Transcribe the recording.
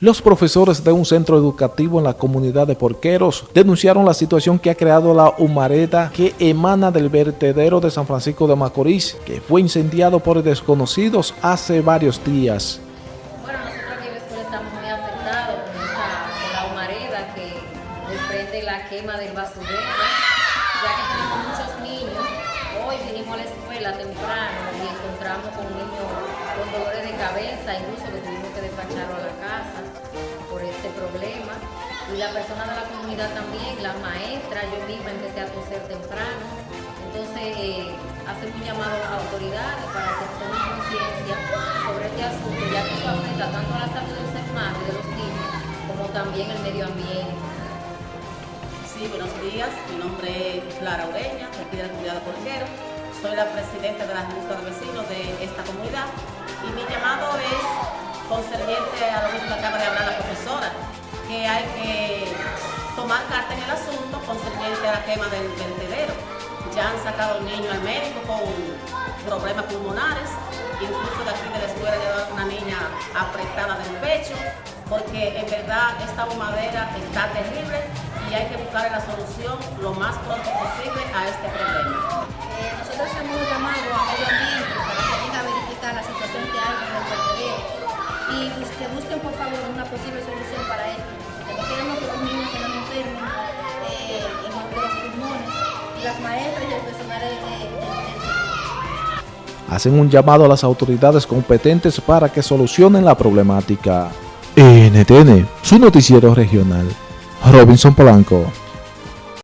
Los profesores de un centro educativo en la comunidad de Porqueros denunciaron la situación que ha creado la humareda que emana del vertedero de San Francisco de Macorís, que fue incendiado por desconocidos hace varios días. Bueno, nosotros aquí estamos muy afectados con, la humareda que desprende la quema del basurero, ya que tenemos muchos niños. Hoy vinimos a la escuela temprano y encontramos con un niño con dolores de cabeza, incluso que tuvimos que despacharlo a la casa por este problema. Y la persona de la comunidad también, la maestra, yo misma empecé a toser temprano. Entonces, eh, hacemos un llamado a las autoridades para que tomen conciencia sobre este asunto, ya que eso afecta tanto a la salud del ser humano y de los niños, como también el medio ambiente. Sí, buenos días. Mi nombre es Clara Ureña, de aquí de la comunidad de Porquero. Soy la presidenta de la Junta de Vecinos de concerniente a lo que acaba de hablar la profesora, que hay que tomar carta en el asunto concerniente a la quema del vertedero. Ya han sacado niños al médico con problemas pulmonares, incluso de aquí de la escuela llevaron una niña apretada del pecho, porque en verdad esta humadera está terrible y hay que buscar la solución lo más pronto posible a este problema. Y que busquen por favor una posible solución para esto, porque queremos que los niños se enfermen eh, en los de pulmones las maestras y el personal de- de- sector. Hacen un llamado a las autoridades competentes para que solucionen la problemática. NTN, su noticiero regional. Robinson Polanco.